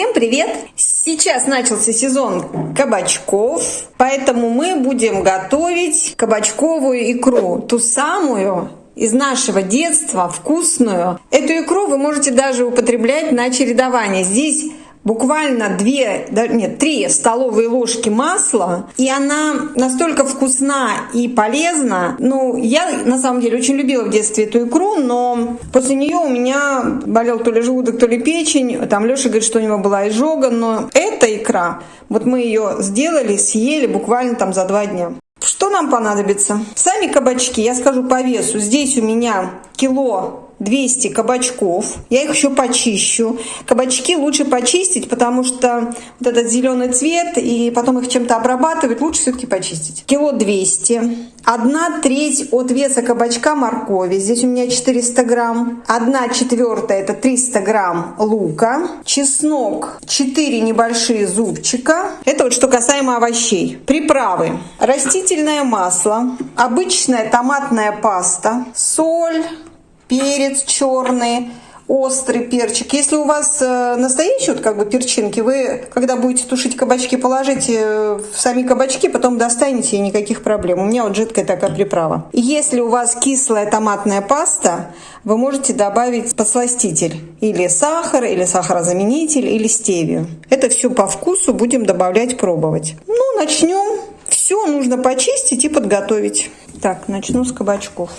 Всем привет! Сейчас начался сезон кабачков, поэтому мы будем готовить кабачковую икру, ту самую из нашего детства, вкусную. Эту икру вы можете даже употреблять на чередование. Здесь буквально две, нет, три столовые ложки масла, и она настолько вкусна и полезна. Ну, я на самом деле очень любила в детстве эту икру, но после нее у меня болел то ли желудок, то ли печень. Там Леша говорит, что у него была изжога, но эта икра, вот мы ее сделали, съели буквально там за два дня. Что нам понадобится? Сами кабачки, я скажу по весу. Здесь у меня кило 200 кабачков. Я их еще почищу. Кабачки лучше почистить, потому что вот этот зеленый цвет, и потом их чем-то обрабатывать, лучше все-таки почистить. Кило 200. Одна треть от веса кабачка моркови. Здесь у меня 400 грамм. Одна четвертая это 300 грамм лука. Чеснок 4 небольшие зубчика. Это вот что касаемо овощей. Приправы. Растительное масло. Обычная томатная паста. Соль перец черный, острый перчик. Если у вас э, настоящие вот как бы перчинки, вы, когда будете тушить кабачки, положите в сами кабачки, потом достанете и никаких проблем. У меня вот жидкая такая приправа. Если у вас кислая томатная паста, вы можете добавить подсластитель. Или сахар, или сахарозаменитель, или стевию. Это все по вкусу будем добавлять, пробовать. Ну, начнем. Все нужно почистить и подготовить. Так, начну с кабачков.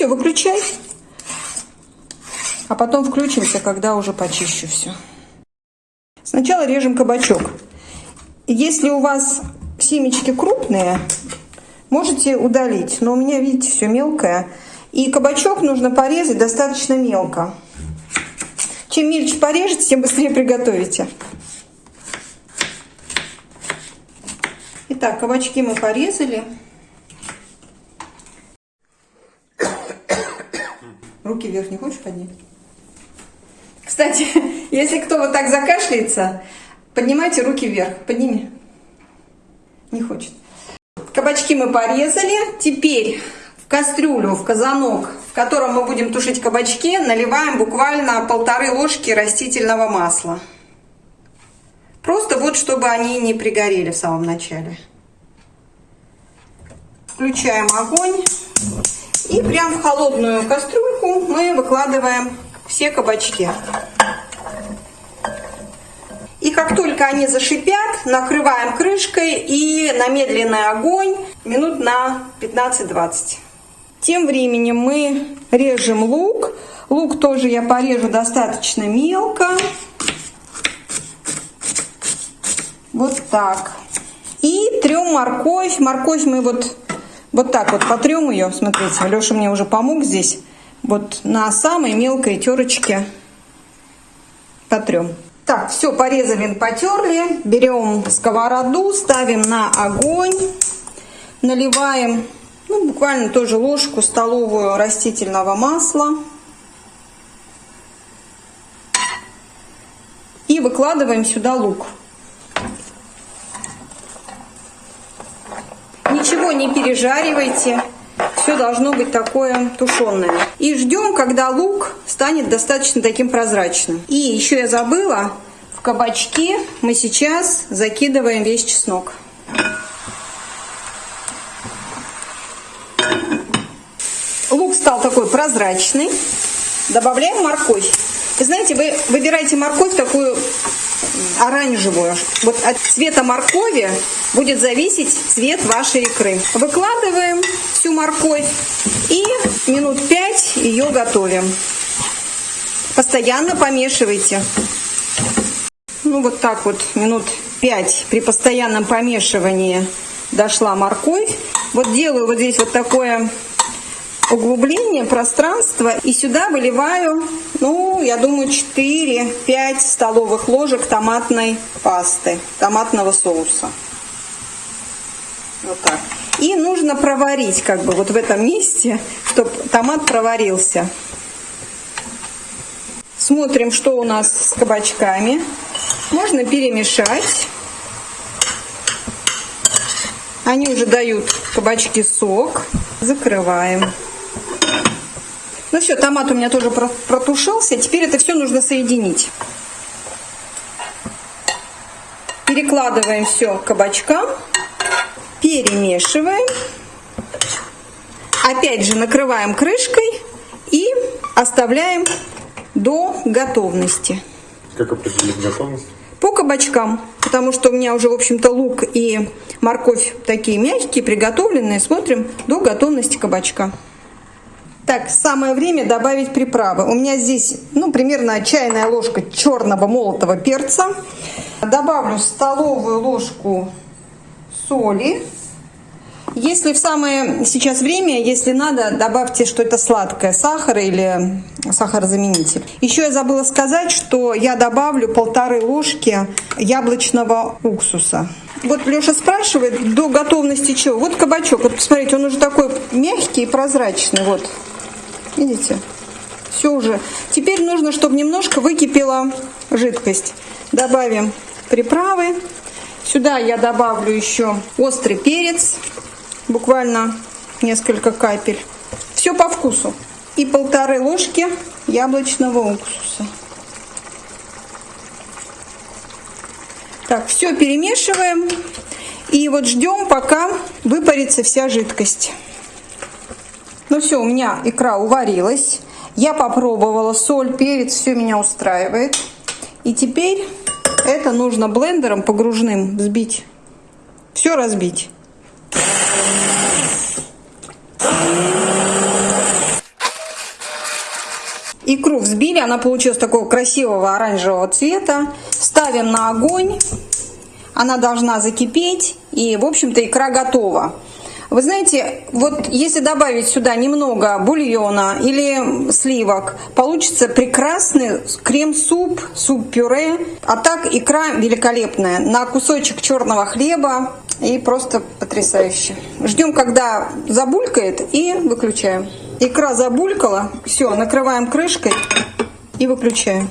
Все, выключай. А потом включимся, когда уже почищу все. Сначала режем кабачок. Если у вас семечки крупные, можете удалить. Но у меня, видите, все мелкое. И кабачок нужно порезать достаточно мелко. Чем мельче порежете, тем быстрее приготовите. Итак, кабачки мы порезали. Руки вверх не хочешь поднять? Кстати, если кто вот так закашляется, поднимайте руки вверх. Подними. Не хочет. Кабачки мы порезали. Теперь в кастрюлю, в казанок, в котором мы будем тушить кабачки, наливаем буквально полторы ложки растительного масла. Просто вот, чтобы они не пригорели в самом начале. Включаем огонь. И прям в холодную кастрюльку мы выкладываем все кабачки. И как только они зашипят, накрываем крышкой и на медленный огонь минут на 15-20. Тем временем мы режем лук. Лук тоже я порежу достаточно мелко. Вот так. И трем морковь. Морковь мы вот вот так вот потрем ее, смотрите, Леша мне уже помог здесь. Вот на самой мелкой терочке потрем. Так, все, порезали, потерли. Берем сковороду, ставим на огонь, наливаем, ну, буквально тоже ложку столовую растительного масла. И выкладываем сюда лук. Ничего не пережаривайте. Все должно быть такое тушеное. И ждем, когда лук станет достаточно таким прозрачным. И еще я забыла, в кабачки мы сейчас закидываем весь чеснок. Лук стал такой прозрачный. Добавляем морковь. Вы знаете, вы выбираете морковь такую оранжевую. Вот от цвета моркови будет зависеть цвет вашей икры. Выкладываем всю морковь и минут 5 ее готовим. Постоянно помешивайте. Ну вот так вот минут 5 при постоянном помешивании дошла морковь. Вот делаю вот здесь вот такое углубление, пространство. И сюда выливаю, ну, я думаю, 4-5 столовых ложек томатной пасты, томатного соуса. Вот так. И нужно проварить как бы вот в этом месте, чтобы томат проварился. Смотрим, что у нас с кабачками. Можно перемешать. Они уже дают кабачки сок. Закрываем. Ну все, томат у меня тоже протушился. Теперь это все нужно соединить. Перекладываем все кабачкам, перемешиваем. Опять же накрываем крышкой и оставляем до готовности. Как определить готовность? По кабачкам, потому что у меня уже, в общем-то, лук и морковь такие мягкие, приготовленные. Смотрим до готовности кабачка. Так, самое время добавить приправы. У меня здесь, ну, примерно чайная ложка черного молотого перца. Добавлю столовую ложку соли. Если в самое сейчас время, если надо, добавьте что-то сладкое, сахар или сахарозаменитель. Еще я забыла сказать, что я добавлю полторы ложки яблочного уксуса. Вот Леша спрашивает, до готовности чего? Вот кабачок, вот посмотрите, он уже такой мягкий и прозрачный, вот. Видите? Все уже. Теперь нужно, чтобы немножко выкипела жидкость. Добавим приправы. Сюда я добавлю еще острый перец буквально несколько капель. Все по вкусу. И полторы ложки яблочного уксуса. Так, все перемешиваем. И вот ждем, пока выпарится вся жидкость. Ну все, у меня икра уварилась. Я попробовала соль, перец, все меня устраивает. И теперь это нужно блендером погружным взбить. Все разбить. Икру взбили, она получилась такого красивого оранжевого цвета. Ставим на огонь. Она должна закипеть. И, в общем-то, икра готова. Вы знаете, вот если добавить сюда немного бульона или сливок, получится прекрасный крем-суп, суп-пюре. А так икра великолепная. На кусочек черного хлеба и просто потрясающе. Ждем, когда забулькает и выключаем. Икра забулькала. Все, накрываем крышкой и выключаем.